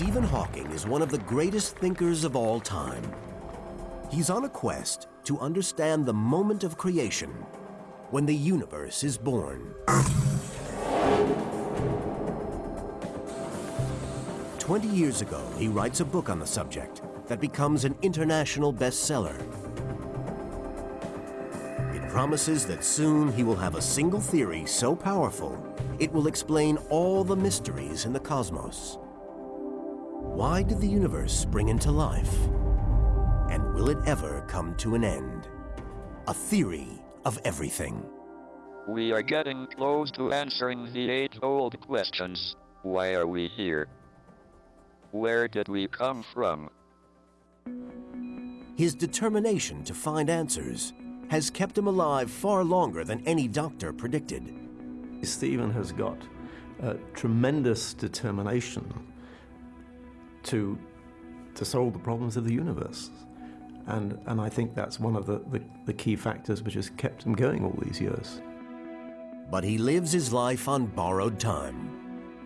Stephen Hawking is one of the greatest thinkers of all time. He's on a quest to understand the moment of creation when the universe is born. Twenty years ago, he writes a book on the subject that becomes an international bestseller. It promises that soon he will have a single theory so powerful it will explain all the mysteries in the cosmos. Why did the universe spring into life? And will it ever come to an end? A theory of everything. We are getting close to answering the age-old questions. Why are we here? Where did we come from? His determination to find answers has kept him alive far longer than any doctor predicted. Stephen has got uh, tremendous determination to, to solve the problems of the universe. And, and I think that's one of the, the, the key factors which has kept him going all these years. But he lives his life on borrowed time.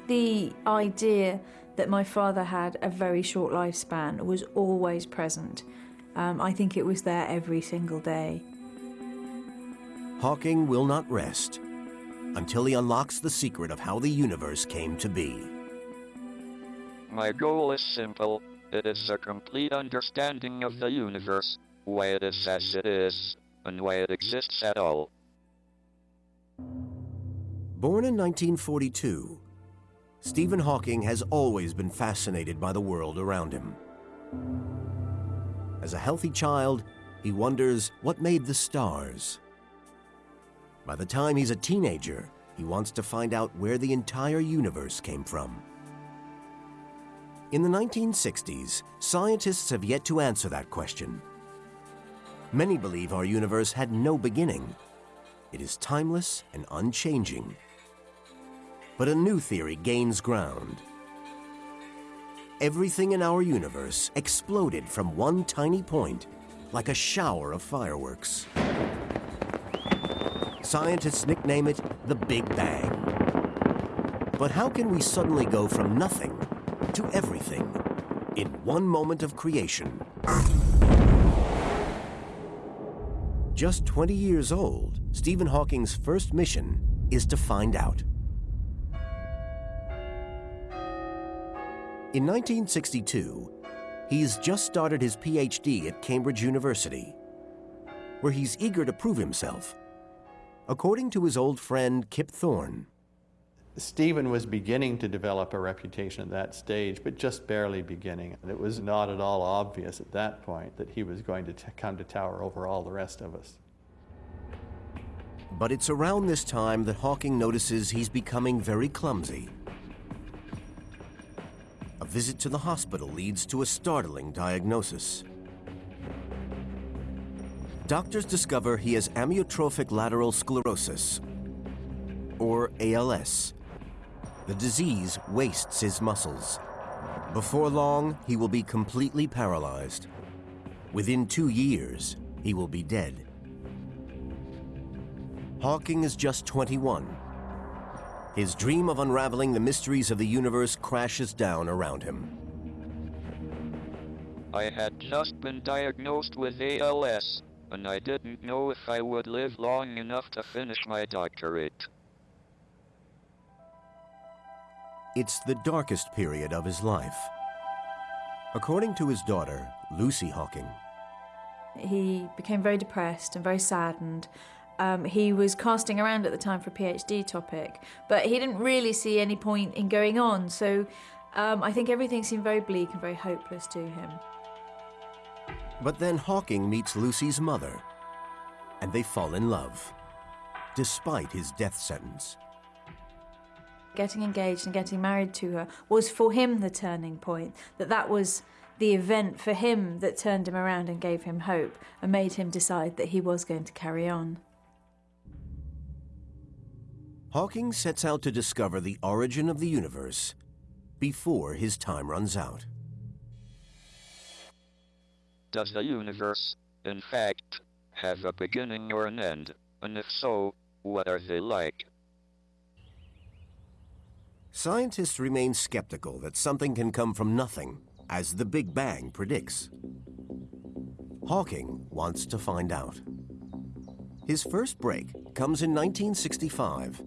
The idea that my father had a very short lifespan was always present. Um, I think it was there every single day. Hawking will not rest until he unlocks the secret of how the universe came to be. My goal is simple. It is a complete understanding of the universe, why it is as it is, and why it exists at all. Born in 1942, Stephen Hawking has always been fascinated by the world around him. As a healthy child, he wonders what made the stars. By the time he's a teenager, he wants to find out where the entire universe came from. In the 1960s, scientists have yet to answer that question. Many believe our universe had no beginning. It is timeless and unchanging. But a new theory gains ground. Everything in our universe exploded from one tiny point, like a shower of fireworks. Scientists nickname it the Big Bang. But how can we suddenly go from nothing to everything in one moment of creation? Just 20 years old, Stephen Hawking's first mission is to find out. In 1962, he's just started his PhD at Cambridge University, where he's eager to prove himself. According to his old friend Kip Thorne, Stephen was beginning to develop a reputation at that stage, but just barely beginning. It was not at all obvious at that point that he was going to come to tower over all the rest of us. But it's around this time that Hawking notices he's becoming very clumsy. A visit to the hospital leads to a startling diagnosis. Doctors discover he has amyotrophic lateral sclerosis, or ALS. The disease wastes his muscles. Before long, he will be completely paralyzed. Within two years, he will be dead. Hawking is just 21. His dream of unraveling the mysteries of the universe crashes down around him. I had just been diagnosed with ALS, and I didn't know if I would live long enough to finish my doctorate. It's the darkest period of his life. According to his daughter, Lucy Hawking, he became very depressed and very saddened. Um, he was casting around at the time for a PhD topic, but he didn't really see any point in going on. So um, I think everything seemed very bleak and very hopeless to him. But then Hawking meets Lucy's mother, and they fall in love, despite his death sentence. Getting engaged and getting married to her was for him the turning point, that that was the event for him that turned him around and gave him hope and made him decide that he was going to carry on. Hawking sets out to discover the origin of the universe before his time runs out. Does the universe, in fact, have a beginning or an end? And if so, what are they like? Scientists remain skeptical that something can come from nothing, as the Big Bang predicts. Hawking wants to find out. His first break comes in 1965.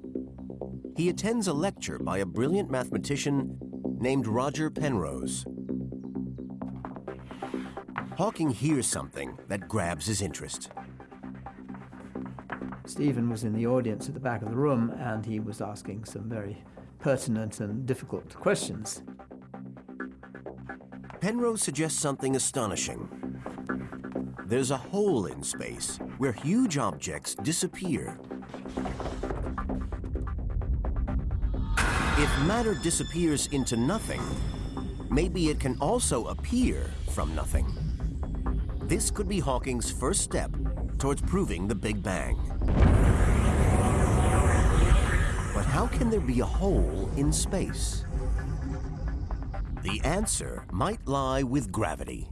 He attends a lecture by a brilliant mathematician named Roger Penrose. Hawking hears something that grabs his interest. Stephen was in the audience at the back of the room and he was asking some very pertinent and difficult questions. Penrose suggests something astonishing. There's a hole in space where huge objects disappear. If matter disappears into nothing, maybe it can also appear from nothing. This could be Hawking's first step towards proving the Big Bang. But how can there be a hole in space? The answer might lie with gravity.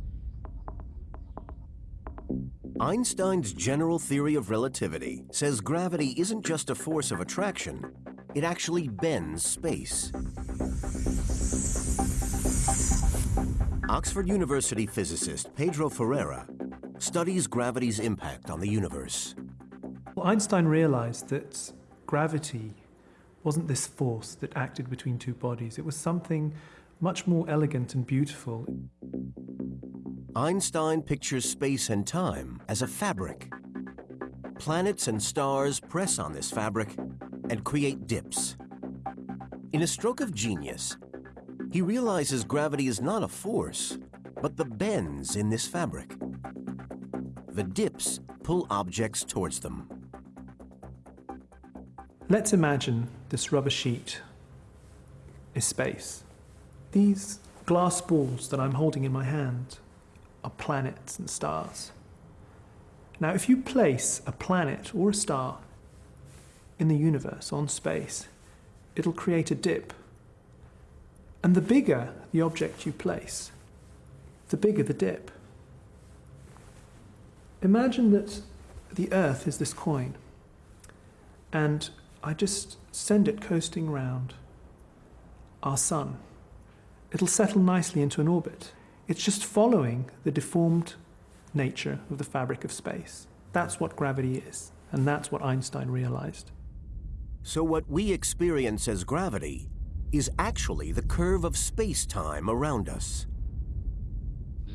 Einstein's general theory of relativity says gravity isn't just a force of attraction, it actually bends space. Oxford University physicist Pedro Ferreira studies gravity's impact on the universe. Well, Einstein realized that gravity wasn't this force that acted between two bodies, it was something much more elegant and beautiful. Einstein pictures space and time as a fabric. Planets and stars press on this fabric and create dips. In a stroke of genius, he realizes gravity is not a force, but the bends in this fabric. The dips pull objects towards them. Let's imagine this rubber sheet is space. These glass balls that I'm holding in my hand are planets and stars. Now, if you place a planet or a star in the universe on space, it'll create a dip. And the bigger the object you place, the bigger the dip. Imagine that the Earth is this coin, and I just send it coasting round our Sun. It'll settle nicely into an orbit. It's just following the deformed nature of the fabric of space. That's what gravity is, and that's what Einstein realized. So, what we experience as gravity is actually the curve of space time around us.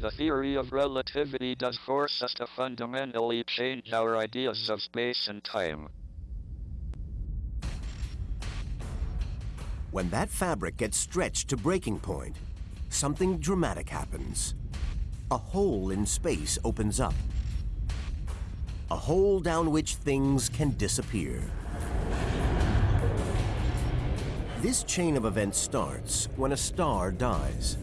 The theory of relativity does force us to fundamentally change our ideas of space and time. When that fabric gets stretched to breaking point, something dramatic happens. A hole in space opens up. A hole down which things can disappear. This chain of events starts when a star dies.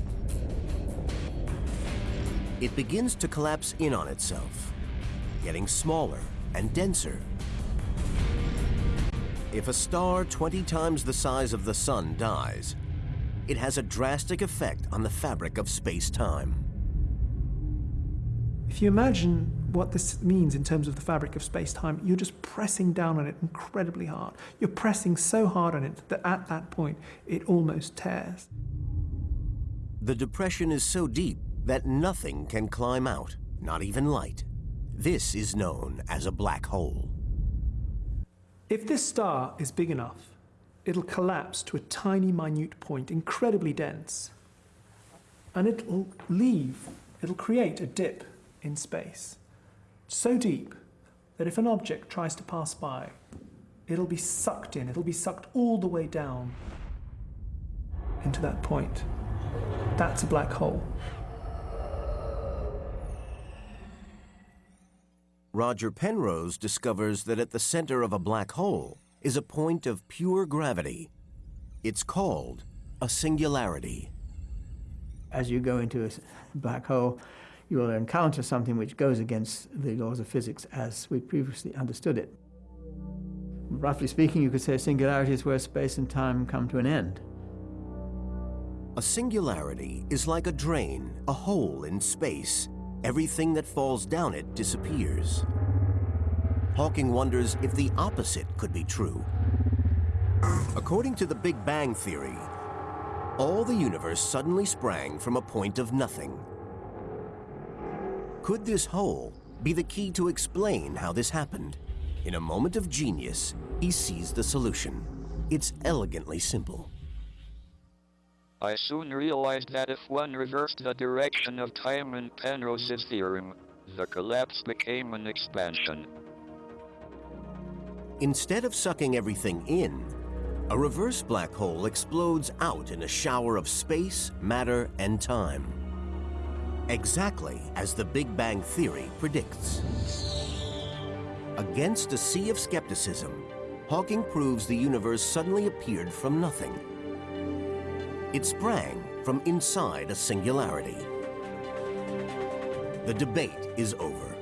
It begins to collapse in on itself, getting smaller and denser. If a star 20 times the size of the Sun dies, it has a drastic effect on the fabric of space-time. If you imagine what this means in terms of the fabric of space time, you're just pressing down on it incredibly hard. You're pressing so hard on it that at that point it almost tears. The depression is so deep that nothing can climb out, not even light. This is known as a black hole. If this star is big enough, it'll collapse to a tiny, minute point, incredibly dense. And it'll leave, it'll create a dip in space, so deep that if an object tries to pass by, it'll be sucked in, it'll be sucked all the way down into that point. That's a black hole. Roger Penrose discovers that at the center of a black hole is a point of pure gravity. It's called a singularity. As you go into a black hole, you will encounter something which goes against the laws of physics as we previously understood it. Roughly speaking, you could say singularity is where space and time come to an end. A singularity is like a drain, a hole in space. Everything that falls down it disappears. Hawking wonders if the opposite could be true. According to the Big Bang Theory, all the universe suddenly sprang from a point of nothing. Could this hole be the key to explain how this happened? In a moment of genius, he sees the solution. It's elegantly simple. I soon realized that if one reversed the direction of time in Penrose's theorem, the collapse became an expansion. Instead of sucking everything in, a reverse black hole explodes out in a shower of space, matter, and time. Exactly as the Big Bang Theory predicts. Against a sea of skepticism, Hawking proves the universe suddenly appeared from nothing. It sprang from inside a singularity. The debate is over.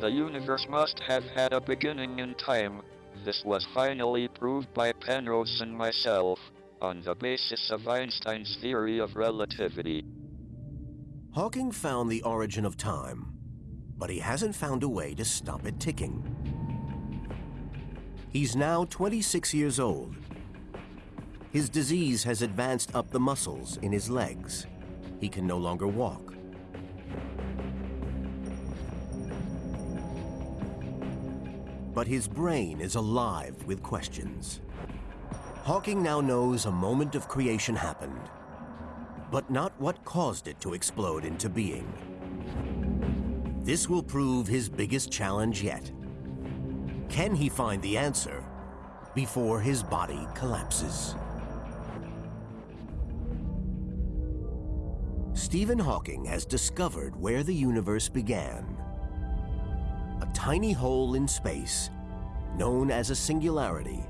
The universe must have had a beginning in time. This was finally proved by Penrose and myself, on the basis of Einstein's theory of relativity. Hawking found the origin of time, but he hasn't found a way to stop it ticking. He's now 26 years old. His disease has advanced up the muscles in his legs. He can no longer walk. But his brain is alive with questions. Hawking now knows a moment of creation happened, but not what caused it to explode into being. This will prove his biggest challenge yet. Can he find the answer before his body collapses? Stephen Hawking has discovered where the universe began. A tiny hole in space, known as a singularity.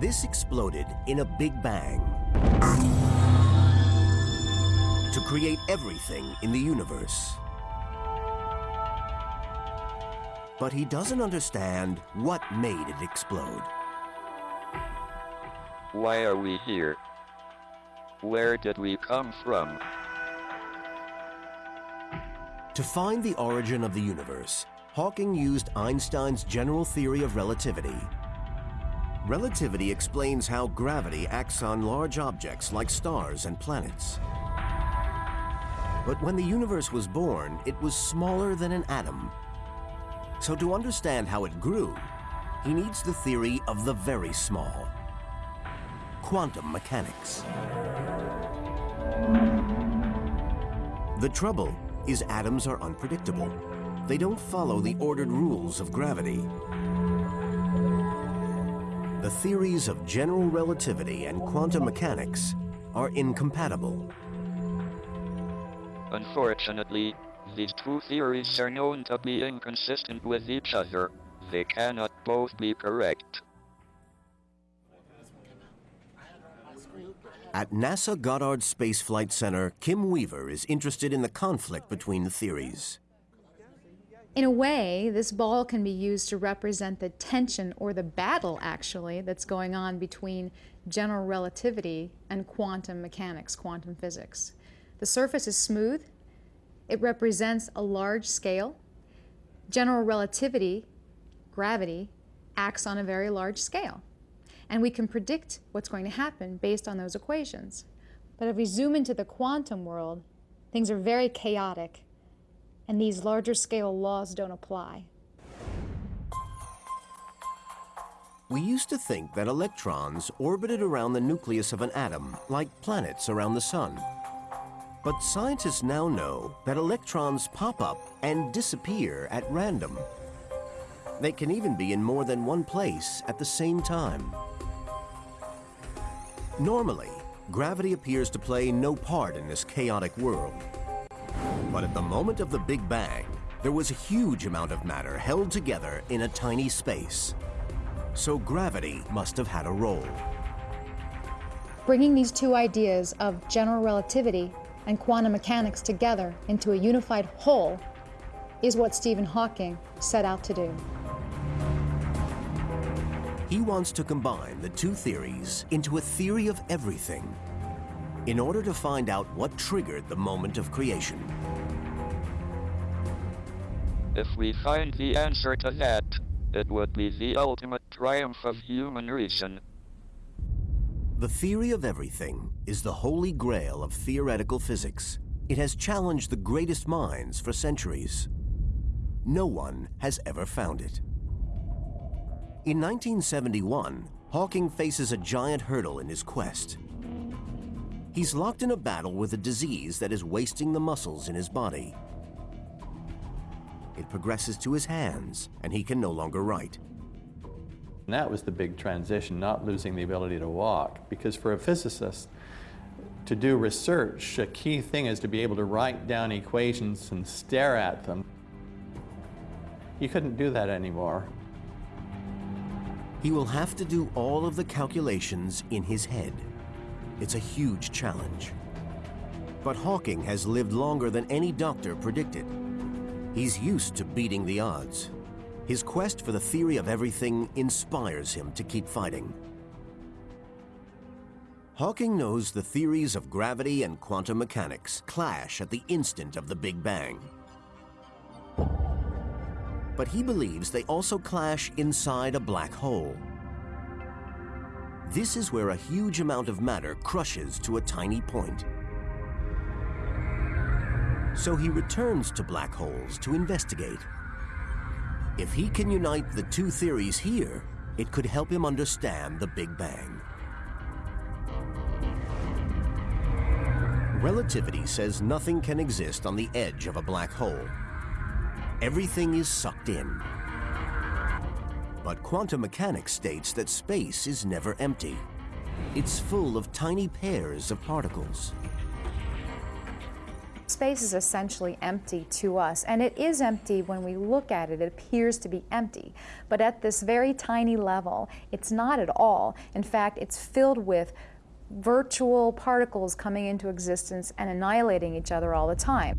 This exploded in a big bang to create everything in the universe. But he doesn't understand what made it explode. Why are we here? Where did we come from? To find the origin of the universe, Hawking used Einstein's general theory of relativity. Relativity explains how gravity acts on large objects like stars and planets. But when the universe was born, it was smaller than an atom. So to understand how it grew, he needs the theory of the very small. Quantum mechanics. The trouble is atoms are unpredictable. They don't follow the ordered rules of gravity. The theories of general relativity and quantum mechanics are incompatible. Unfortunately, these two theories are known to be inconsistent with each other. They cannot both be correct. At NASA Goddard Space Flight Center, Kim Weaver is interested in the conflict between the theories. In a way, this ball can be used to represent the tension or the battle, actually, that's going on between general relativity and quantum mechanics, quantum physics. The surface is smooth, it represents a large scale. General relativity, gravity, acts on a very large scale. And we can predict what's going to happen based on those equations. But if we zoom into the quantum world, things are very chaotic, and these larger scale laws don't apply. We used to think that electrons orbited around the nucleus of an atom, like planets around the sun. But scientists now know that electrons pop up and disappear at random. They can even be in more than one place at the same time. Normally, gravity appears to play no part in this chaotic world. But at the moment of the Big Bang, there was a huge amount of matter held together in a tiny space. So gravity must have had a role. Bringing these two ideas of general relativity and quantum mechanics together into a unified whole is what Stephen Hawking set out to do. He wants to combine the two theories into a theory of everything in order to find out what triggered the moment of creation. If we find the answer to that, It would be the ultimate triumph of human reason. The theory of everything is the holy grail of theoretical physics. It has challenged the greatest minds for centuries. No one has ever found it. In 1971, Hawking faces a giant hurdle in his quest. He's locked in a battle with a disease that is wasting the muscles in his body. It progresses to his hands, and he can no longer write. And that was the big transition, not losing the ability to walk. Because for a physicist, to do research, a key thing is to be able to write down equations and stare at them. You couldn't do that anymore. He will have to do all of the calculations in his head. It's a huge challenge. But Hawking has lived longer than any doctor predicted. He's used to beating the odds. His quest for the theory of everything inspires him to keep fighting. Hawking knows the theories of gravity and quantum mechanics clash at the instant of the Big Bang. But he believes they also clash inside a black hole. This is where a huge amount of matter crushes to a tiny point. So he returns to black holes to investigate. If he can unite the two theories here, it could help him understand the Big Bang. Relativity says nothing can exist on the edge of a black hole. Everything is sucked in. But quantum mechanics states that space is never empty. It's full of tiny pairs of particles. Space is essentially empty to us, and it is empty when we look at it. It appears to be empty. But at this very tiny level, it's not at all. In fact, it's filled with virtual particles coming into existence and annihilating each other all the time.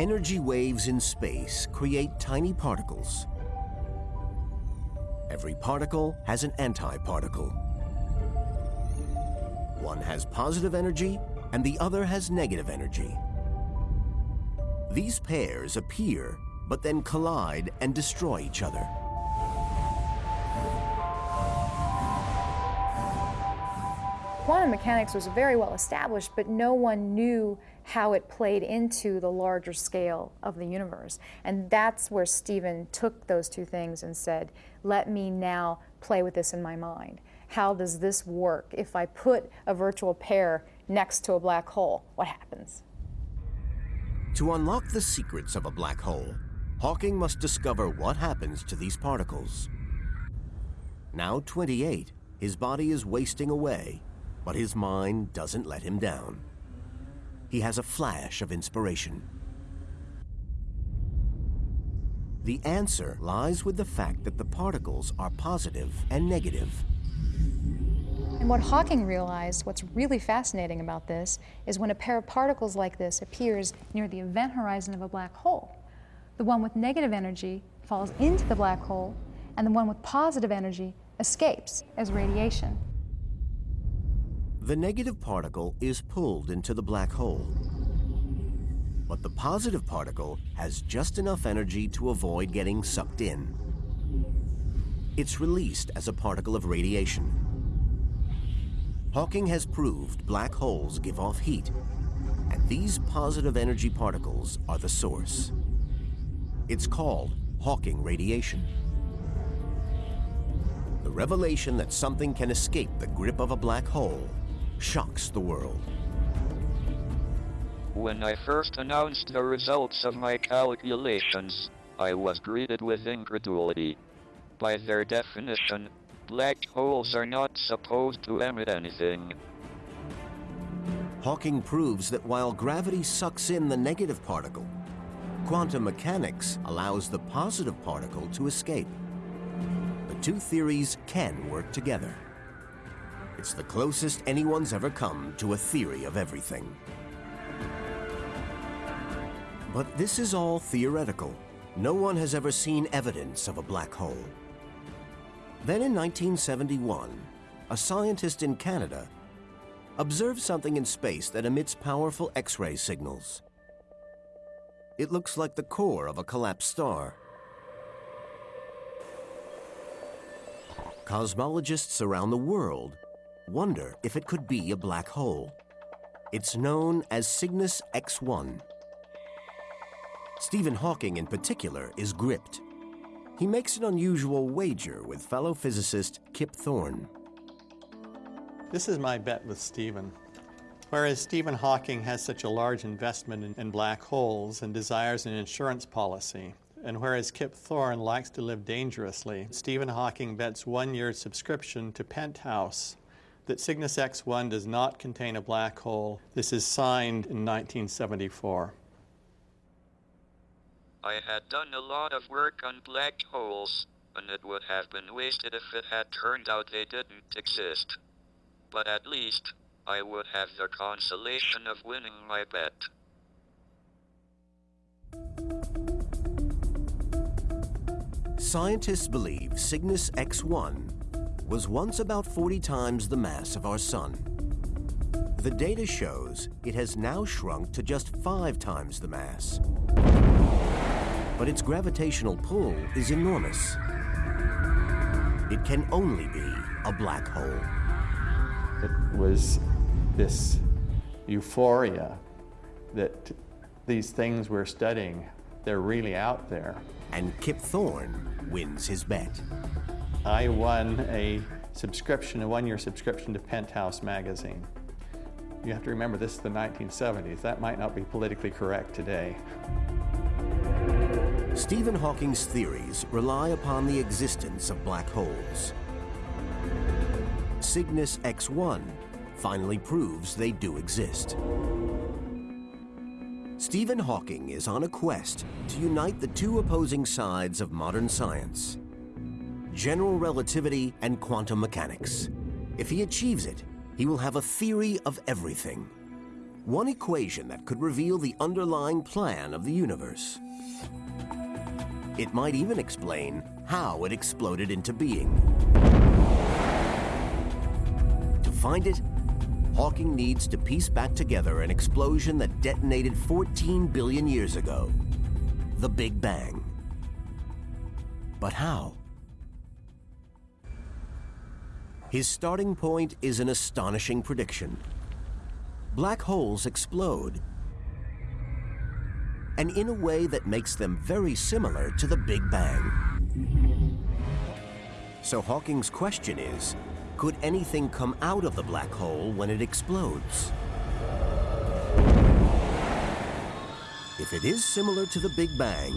Energy waves in space create tiny particles. Every particle has an antiparticle. One has positive energy and the other has negative energy. These pairs appear, but then collide and destroy each other. Quantum mechanics was very well established, but no one knew how it played into the larger scale of the universe. And that's where Stephen took those two things and said, let me now play with this in my mind. How does this work? If I put a virtual pair next to a black hole, what happens? To unlock the secrets of a black hole, Hawking must discover what happens to these particles. Now 28, his body is wasting away, but his mind doesn't let him down. He has a flash of inspiration. The answer lies with the fact that the particles are positive and negative. And what Hawking realized, what's really fascinating about this, is when a pair of particles like this appears near the event horizon of a black hole, the one with negative energy falls into the black hole, and the one with positive energy escapes as radiation. The negative particle is pulled into the black hole. But the positive particle has just enough energy to avoid getting sucked in. It's released as a particle of radiation. Hawking has proved black holes give off heat, and these positive energy particles are the source. It's called Hawking radiation. The revelation that something can escape the grip of a black hole shocks the world. When I first announced the results of my calculations, I was greeted with incredulity. By their definition, black holes are not supposed to emit anything. Hawking proves that while gravity sucks in the negative particle, quantum mechanics allows the positive particle to escape. The two theories can work together. It's the closest anyone's ever come to a theory of everything. But this is all theoretical. No one has ever seen evidence of a black hole. Then in 1971, a scientist in Canada observed something in space that emits powerful X-ray signals. It looks like the core of a collapsed star. cosmologists around the world wonder if it could be a black hole. It's known as Cygnus X1. Stephen Hawking, in particular, is gripped. He makes an unusual wager with fellow physicist Kip Thorne. This is my bet with Stephen. Whereas Stephen Hawking has such a large investment in, in, black holes and desires an insurance policy, and whereas Kip Thorne likes to live dangerously, Stephen Hawking bets one year's subscription to Penthouse that Cygnus X1 does not contain a black hole. This is signed in 1974. I had done a lot of work on black holes, and it would have been wasted if it had turned out they didn't exist. But at least, I would have the consolation of winning my bet. Scientists believe Cygnus X1 was once about 40 times the mass of our Sun. The data shows it has now shrunk to just five times the mass. But its gravitational pull is enormous. It can only be a black hole. It was this euphoria that these things we're studying, they're really out there. And Kip Thorne wins his bet. I won a subscription, a one-year subscription to Penthouse magazine. You have to remember this is the 1970s. That might not be politically correct today. Stephen Hawking's theories rely upon the existence of black holes. Cygnus X1 finally proves they do exist. Stephen Hawking is on a quest to unite the two opposing sides of modern science general relativity and quantum mechanics. If he achieves it, he will have a theory of everything. One equation that could reveal the underlying plan of the universe. It might even explain how it exploded into being. To find it, Hawking needs to piece back together an explosion that detonated 14 billion years ago. The Big Bang. But how? His starting point is an astonishing prediction. Black holes explode, and in a way that makes them very similar to the Big Bang. So Hawking's question is, could anything come out of the black hole when it explodes? If it is similar to the Big Bang,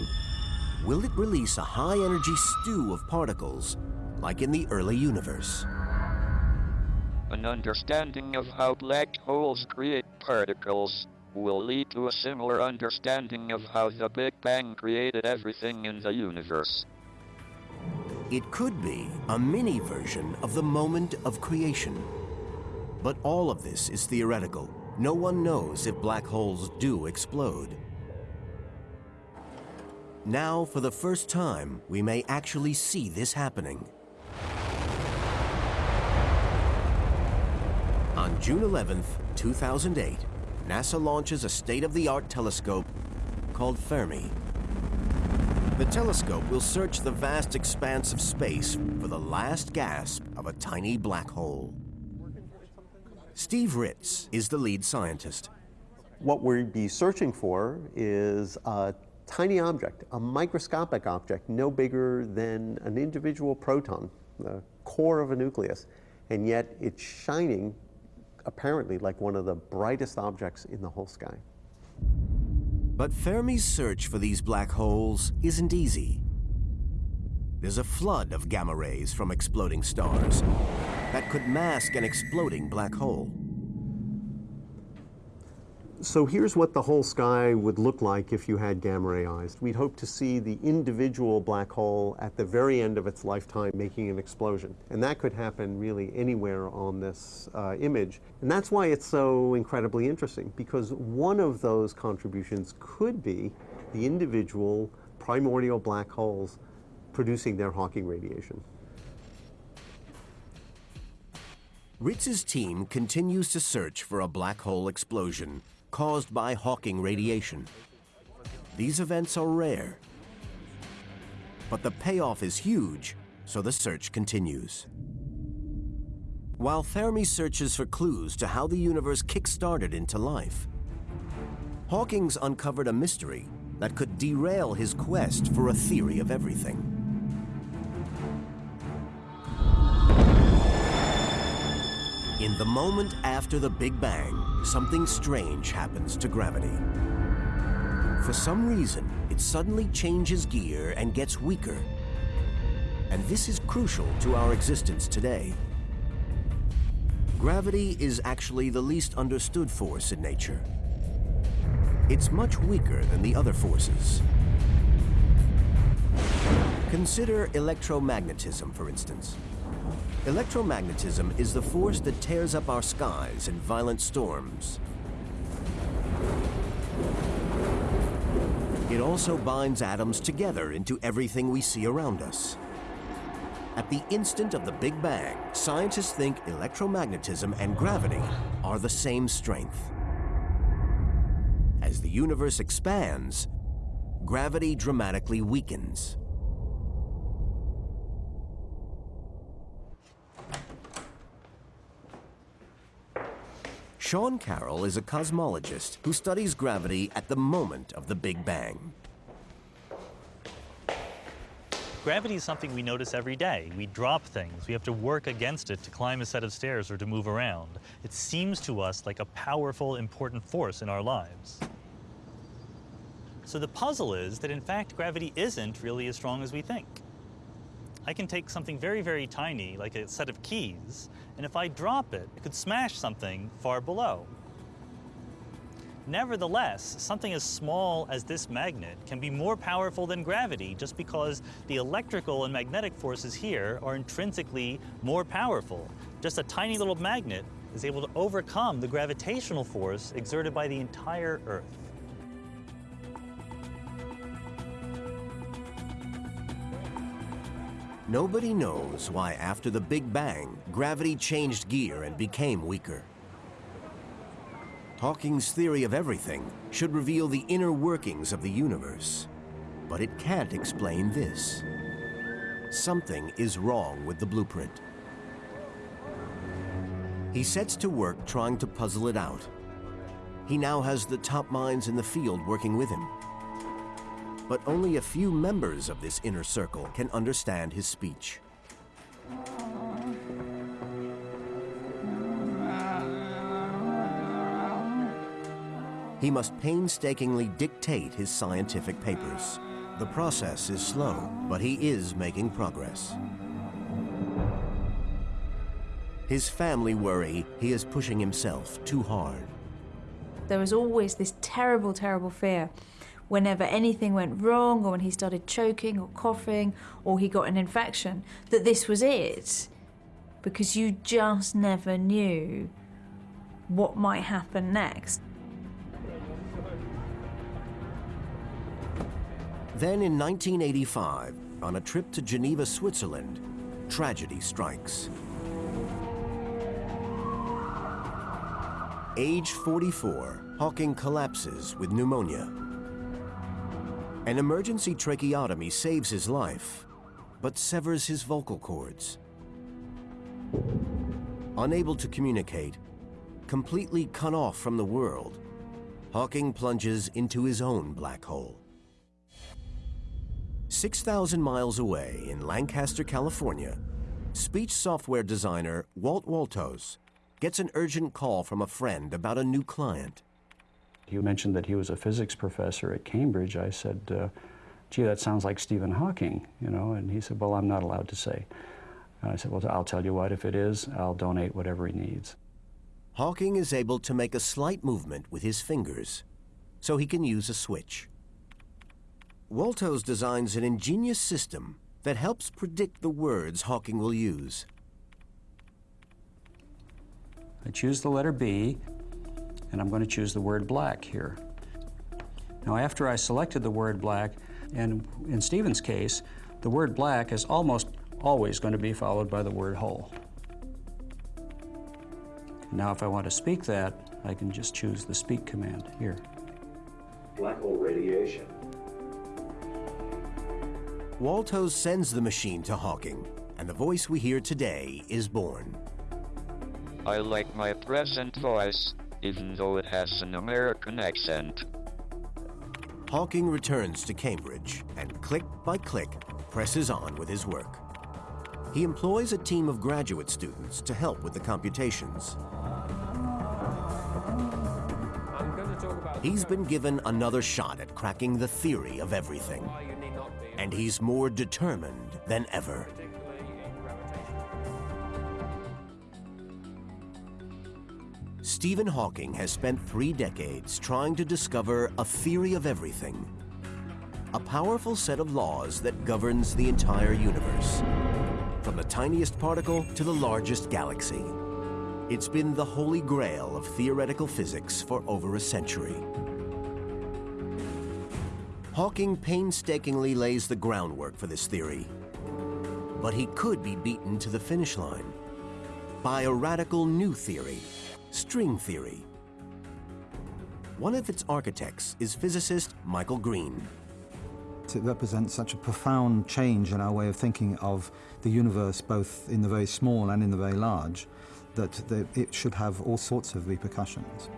will it release a high-energy stew of particles, like in the early universe? An understanding of how black holes create particles will lead to a similar understanding of how the Big Bang created everything in the universe. It could be a mini version of the moment of creation. But all of this is theoretical. No one knows if black holes do explode. Now, for the first time, we may actually see this happening. On June 11th, 2008, NASA launches a state-of-the-art telescope called Fermi. The telescope will search the vast expanse of space for the last gasp of a tiny black hole. Steve Ritz is the lead scientist. What we'd be searching for is a tiny object, a microscopic object, no bigger than an individual proton, the core of a nucleus, and yet it's shining apparently like one of the brightest objects in the whole sky. But Fermi's search for these black holes isn't easy. There's a flood of gamma rays from exploding stars that could mask an exploding black hole. So here's what the whole sky would look like if you had gamma ray eyes. We'd hope to see the individual black hole at the very end of its lifetime making an explosion. And that could happen really anywhere on this uh, image. And that's why it's so incredibly interesting, because one of those contributions could be the individual primordial black holes producing their Hawking radiation. Ritz's team continues to search for a black hole explosion caused by Hawking radiation. These events are rare, but the payoff is huge so the search continues. While Fermi searches for clues to how the universe kick-started into life, Hawking's uncovered a mystery that could derail his quest for a theory of everything. In the moment after the Big Bang, something strange happens to gravity. For some reason, it suddenly changes gear and gets weaker. And this is crucial to our existence today. Gravity is actually the least understood force in nature. It's much weaker than the other forces. Consider electromagnetism, for instance. Electromagnetism is the force that tears up our skies in violent storms. It also binds atoms together into everything we see around us. At the instant of the Big Bang, scientists think electromagnetism and gravity are the same strength. As the universe expands, gravity dramatically weakens. Sean Carroll is a cosmologist who studies gravity at the moment of the Big Bang. Gravity is something we notice every day. We drop things. We have to work against it to climb a set of stairs or to move around. It seems to us like a powerful, important force in our lives. So the puzzle is that in fact gravity isn't really as strong as we think. I can take something very, very tiny, like a set of keys, and if I drop it, it could smash something far below. Nevertheless, something as small as this magnet can be more powerful than gravity just because the electrical and magnetic forces here are intrinsically more powerful. Just a tiny little magnet is able to overcome the gravitational force exerted by the entire Earth. Nobody knows why after the Big Bang, gravity changed gear and became weaker. Hawking's theory of everything should reveal the inner workings of the universe. But it can't explain this. Something is wrong with the blueprint. He sets to work trying to puzzle it out. He now has the top minds in the field working with him. But only a few members of this inner circle can understand his speech. He must painstakingly dictate his scientific papers. The process is slow, but he is making progress. His family worry he is pushing himself too hard. There was always this terrible, terrible fear whenever anything went wrong or when he started choking or coughing or he got an infection that this was it because you just never knew what might happen next. Then in 1985, on a trip to Geneva, Switzerland, tragedy strikes. Age 44, Hawking collapses with pneumonia. An emergency tracheotomy saves his life, but severs his vocal cords. Unable to communicate, completely cut off from the world, Hawking plunges into his own black hole. 6,000 miles away in Lancaster, California, speech software designer Walt Woltosz gets an urgent call from a friend about a new client. He mentioned that he was a physics professor at Cambridge. I said, uh, gee, that sounds like Stephen Hawking, you know, and he said, well, I'm not allowed to say. And I said, well, I'll tell you what, if it is, I'll donate whatever he needs. Hawking is able to make a slight movement with his fingers, so he can use a switch. Woltosz designs an ingenious system that helps predict the words Hawking will use. I choose the letter B, and I'm going to choose the word black here. Now, after I selected the word black, and in Stephen's case, the word black is almost always going to be followed by the word hole. Now, if I want to speak that, I can just choose the speak command here. Black hole radiation. Woltosz sends the machine to Hawking, and the voice we hear today is born. I like my present voice, even though it has an American accent. Hawking returns to Cambridge and click by click presses on with his work. He employs a team of graduate students to help with the computations. He's been given another shot at cracking the theory of everything. And he's more determined than ever. Stephen Hawking has spent three decades trying to discover a theory of everything. A powerful set of laws that governs the entire universe, from the tiniest particle to the largest galaxy. It's been the holy grail of theoretical physics for over a century. Hawking painstakingly lays the groundwork for this theory. But he could be beaten to the finish line by a radical new theory, string theory. One of its architects is physicist Michael Green. It represents such a profound change in our way of thinking of the universe, both in the very small and in the very large, that it should have all sorts of repercussions.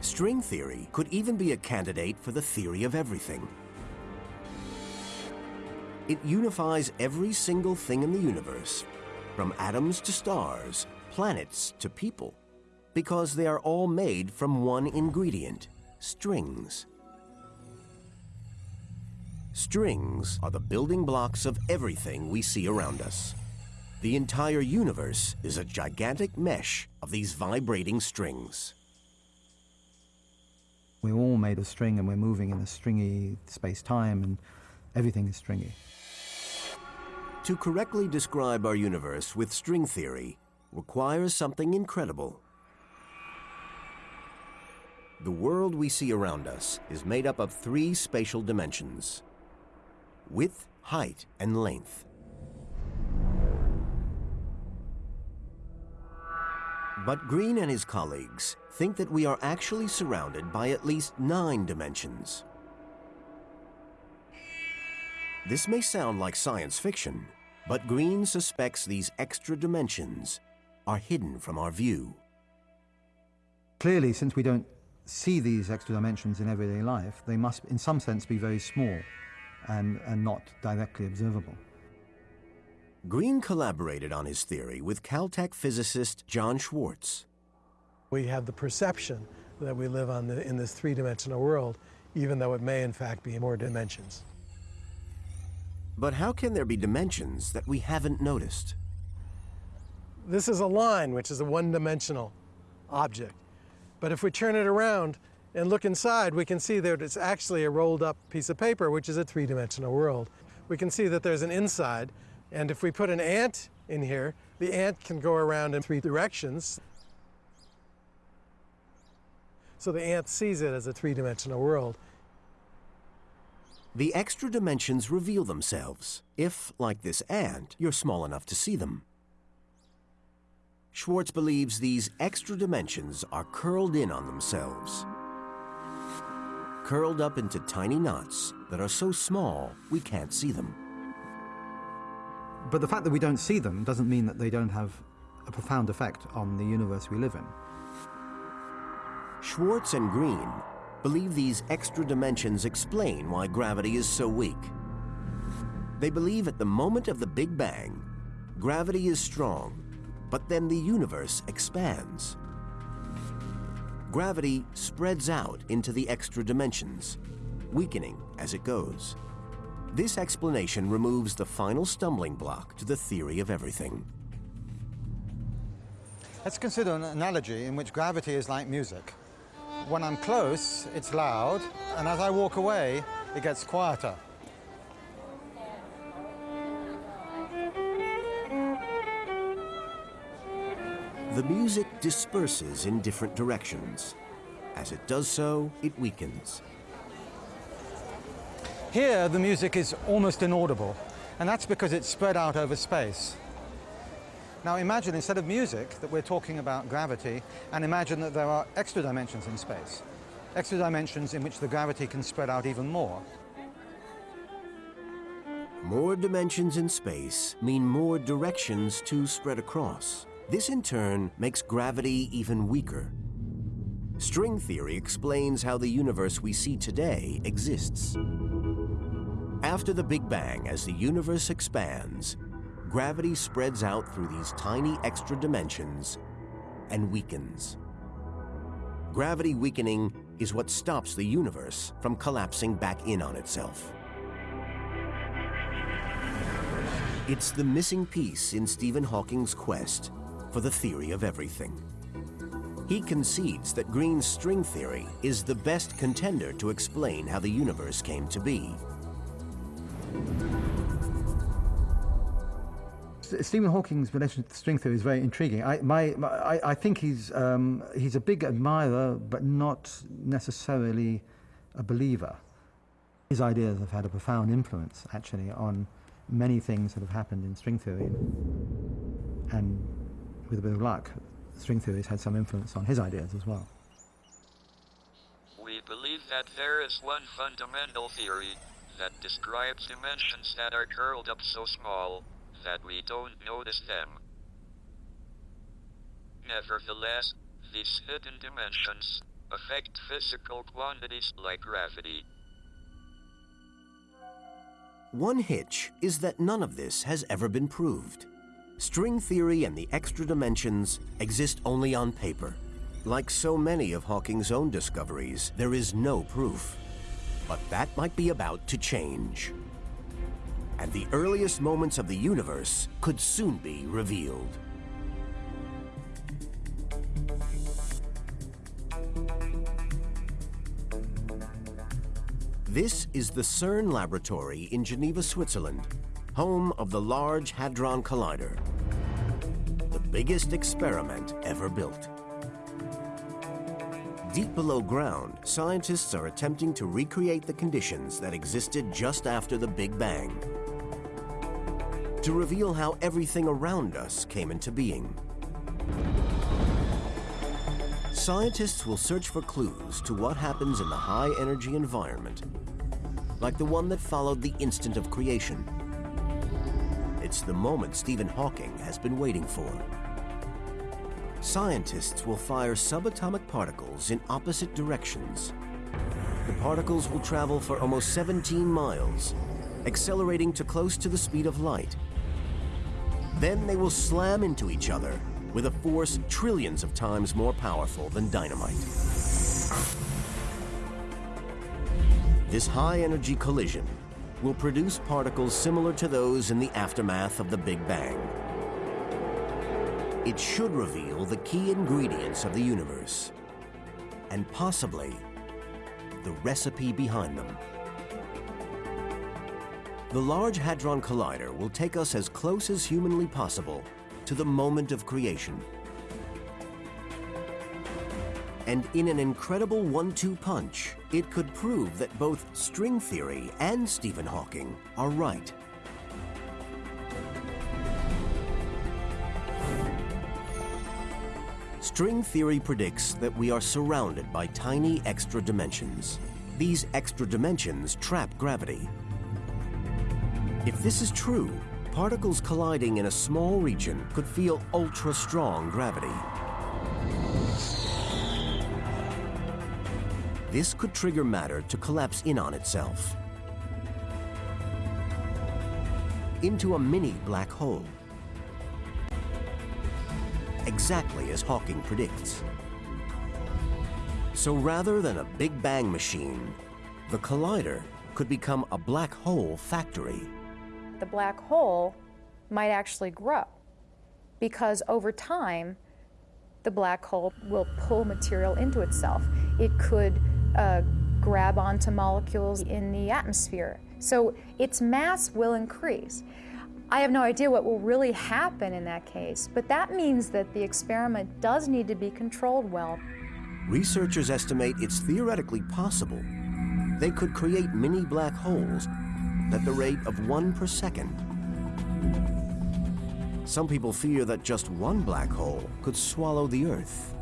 String theory could even be a candidate for the theory of everything. It unifies every single thing in the universe, from atoms to stars, planets to people, because they are all made from one ingredient, strings. Strings are the building blocks of everything we see around us. The entire universe is a gigantic mesh of these vibrating strings. We're all made of string and we're moving in a stringy space-time and everything is stringy. To correctly describe our universe with string theory requires something incredible. The world we see around us is made up of three spatial dimensions. Width, height, and length. But Green and his colleagues think that we are actually surrounded by at least nine dimensions. This may sound like science fiction, but Green suspects these extra dimensions are hidden from our view. Clearly, since we don't see these extra dimensions in everyday life, they must, in some sense, be very small and, and not directly observable. Green collaborated on his theory with Caltech physicist John Schwarz. We have the perception that we live on the, in this three-dimensional world, even though it may in fact be more dimensions. But how can there be dimensions that we haven't noticed? This is a line, which is a one-dimensional object. But if we turn it around and look inside, we can see that it's actually a rolled up piece of paper, which is a three-dimensional world. We can see that there's an inside, and if we put an ant in here, the ant can go around in three directions. So the ant sees it as a three-dimensional world. The extra dimensions reveal themselves, if, like this ant, you're small enough to see them. Schwarz believes these extra dimensions are curled in on themselves. Curled up into tiny knots that are so small we can't see them. But the fact that we don't see them doesn't mean that they don't have a profound effect on the universe we live in. Schwarz and Green believe these extra dimensions explain why gravity is so weak. They believe at the moment of the Big Bang, gravity is strong, but then the universe expands. Gravity spreads out into the extra dimensions, weakening as it goes. This explanation removes the final stumbling block to the theory of everything. Let's consider an analogy in which gravity is like music. When I'm close, it's loud, and as I walk away, it gets quieter. The music disperses in different directions. As it does so, it weakens. Here, the music is almost inaudible, and that's because it's spread out over space. Now imagine, instead of music, that we're talking about gravity, and imagine that there are extra dimensions in space. Extra dimensions in which the gravity can spread out even more. More dimensions in space mean more directions to spread across. This in turn makes gravity even weaker. String theory explains how the universe we see today exists. After the Big Bang, as the universe expands, gravity spreads out through these tiny extra dimensions and weakens. Gravity weakening is what stops the universe from collapsing back in on itself. It's the missing piece in Stephen Hawking's quest for the theory of everything. He concedes that Green's string theory is the best contender to explain how the universe came to be. Stephen Hawking's relation to string theory is very intriguing. I, my, my, I, I think he's, um, he's a big admirer, but not necessarily a believer. His ideas have had a profound influence, actually, on many things that have happened in string theory. And with a bit of luck, string theory has had some influence on his ideas as well. We believe that there is one fundamental theory that describes dimensions that are curled up so small that we don't notice them. Nevertheless, these hidden dimensions affect physical quantities like gravity. One hitch is that none of this has ever been proved. String theory and the extra dimensions exist only on paper. Like so many of Hawking's own discoveries, there is no proof. But that might be about to change. And the earliest moments of the universe could soon be revealed. This is the CERN laboratory in Geneva, Switzerland, home of the Large Hadron Collider, the biggest experiment ever built. Deep below ground, scientists are attempting to recreate the conditions that existed just after the Big Bang to reveal how everything around us came into being. Scientists will search for clues to what happens in the high-energy environment, like the one that followed the instant of creation. It's the moment Stephen Hawking has been waiting for. Scientists will fire subatomic particles in opposite directions. The particles will travel for almost 17 miles, accelerating to close to the speed of light. Then they will slam into each other with a force trillions of times more powerful than dynamite. This high-energy collision will produce particles similar to those in the aftermath of the Big Bang. It should reveal the key ingredients of the universe, and possibly the recipe behind them. The Large Hadron Collider will take us as close as humanly possible to the moment of creation. And in an incredible one-two punch, it could prove that both string theory and Stephen Hawking are right. String theory predicts that we are surrounded by tiny extra dimensions. These extra dimensions trap gravity. If this is true, particles colliding in a small region could feel ultra-strong gravity. This could trigger matter to collapse in on itself into a mini black hole exactly as Hawking predicts. So rather than a Big Bang machine, the collider could become a black hole factory. The black hole might actually grow because over time, the black hole will pull material into itself. It could uh, grab onto molecules in the atmosphere. So its mass will increase. I have no idea what will really happen in that case, but that means that the experiment does need to be controlled well. Researchers estimate it's theoretically possible they could create mini black holes at the rate of one per second. Some people fear that just one black hole could swallow the Earth.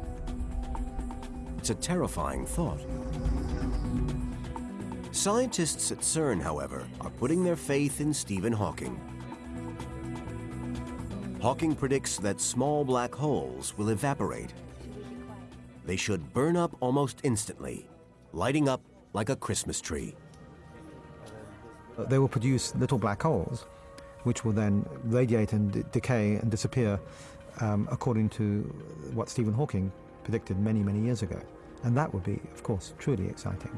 It's a terrifying thought. Scientists at CERN, however, are putting their faith in Stephen Hawking. Hawking predicts that small black holes will evaporate. They should burn up almost instantly, lighting up like a Christmas tree. They will produce little black holes, which will then radiate and decay and disappear um, according to what Stephen Hawking predicted many, many years ago. And that would be, of course, truly exciting.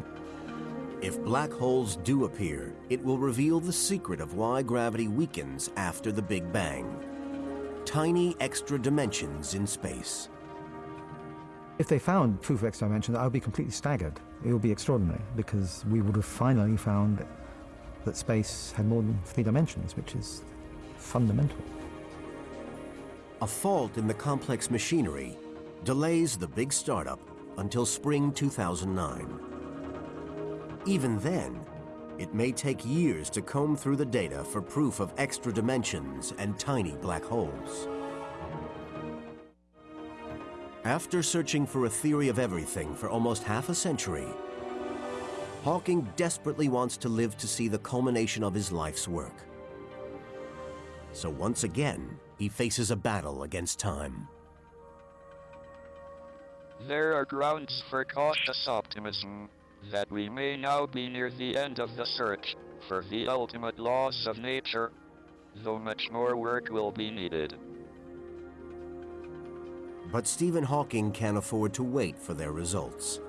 If black holes do appear, it will reveal the secret of why gravity weakens after the Big Bang. Tiny extra dimensions in space. If they found proof of extra dimensions, I would be completely staggered. It would be extraordinary because we would have finally found that space had more than three dimensions, which is fundamental. A fault in the complex machinery delays the big startup until spring 2009. Even then, it may take years to comb through the data for proof of extra dimensions and tiny black holes. After searching for a theory of everything for almost half a century, Hawking desperately wants to live to see the culmination of his life's work. So once again, he faces a battle against time. There are grounds for cautious optimism that we may now be near the end of the search for the ultimate laws of nature, though much more work will be needed. But Stephen Hawking can't afford to wait for their results.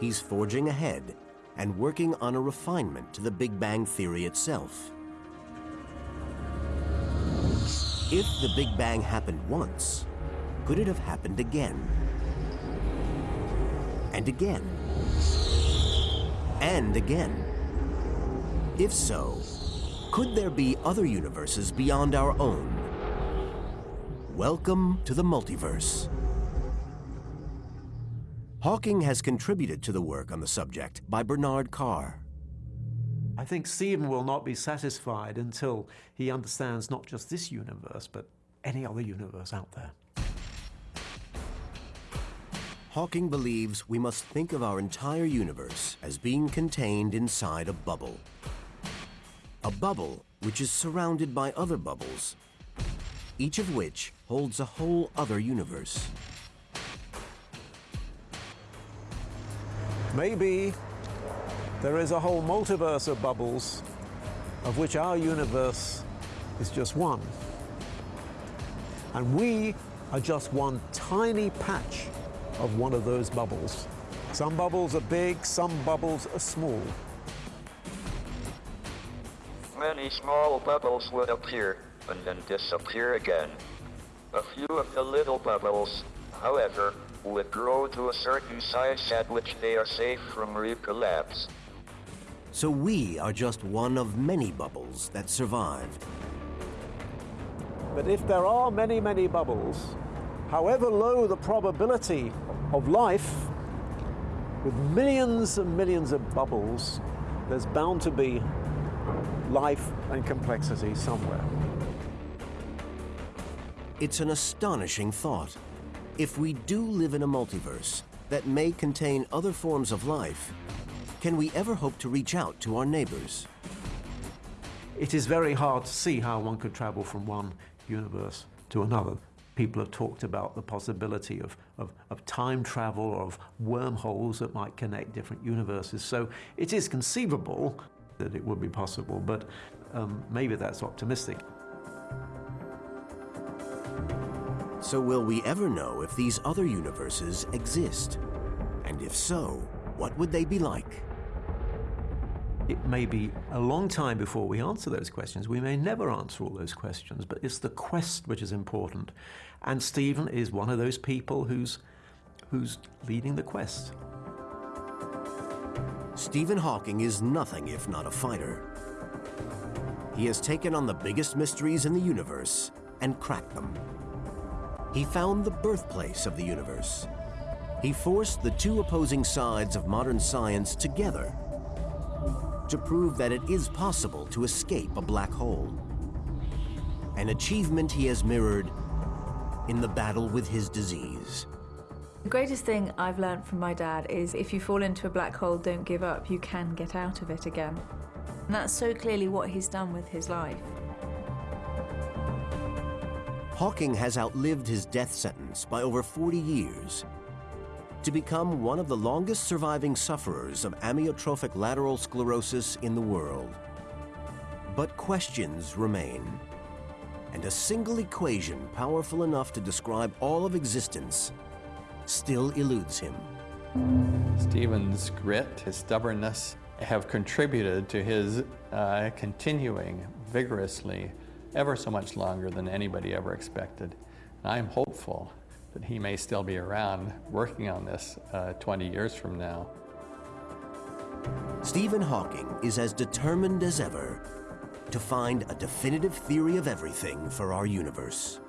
He's forging ahead and working on a refinement to the Big Bang Theory itself. If the Big Bang happened once, could it have happened again? And again? And again? If so, could there be other universes beyond our own? Welcome to the multiverse. Hawking has contributed to the work on the subject by Bernard Carr. I think Stephen will not be satisfied until he understands not just this universe, but any other universe out there. Hawking believes we must think of our entire universe as being contained inside a bubble. A bubble which is surrounded by other bubbles, each of which holds a whole other universe. Maybe there is a whole multiverse of bubbles of which our universe is just one. And we are just one tiny patch of one of those bubbles. Some bubbles are big, some bubbles are small. Many small bubbles would appear and then disappear again. A few of the little bubbles, however, would grow to a certain size at which they are safe from recollapse. So we are just one of many bubbles that survived. But if there are many, many bubbles, however low the probability of life, with millions and millions of bubbles, there's bound to be life and complexity somewhere. It's an astonishing thought. If we do live in a multiverse that may contain other forms of life, can we ever hope to reach out to our neighbors? It is very hard to see how one could travel from one universe to another. People have talked about the possibility of, of, of time travel or of wormholes that might connect different universes. So it is conceivable that it would be possible, but um, maybe that's optimistic. So will we ever know if these other universes exist? And if so, what would they be like? It may be a long time before we answer those questions. We may never answer all those questions, but it's the quest which is important. And Stephen is one of those people who's, who's leading the quest. Stephen Hawking is nothing if not a fighter. He has taken on the biggest mysteries in the universe and cracked them. He found the birthplace of the universe. He forced the two opposing sides of modern science together to prove that it is possible to escape a black hole. An achievement he has mirrored in the battle with his disease. The greatest thing I've learned from my dad is if you fall into a black hole, don't give up, you can get out of it again. And that's so clearly what he's done with his life. Hawking has outlived his death sentence by over 40 years to become one of the longest surviving sufferers of amyotrophic lateral sclerosis in the world. But questions remain, and a single equation powerful enough to describe all of existence still eludes him. Stephen's grit, his stubbornness, have contributed to his uh, continuing vigorously ever so much longer than anybody ever expected. And I'm hopeful that he may still be around working on this uh, 20 years from now. Stephen Hawking is as determined as ever to find a definitive theory of everything for our universe.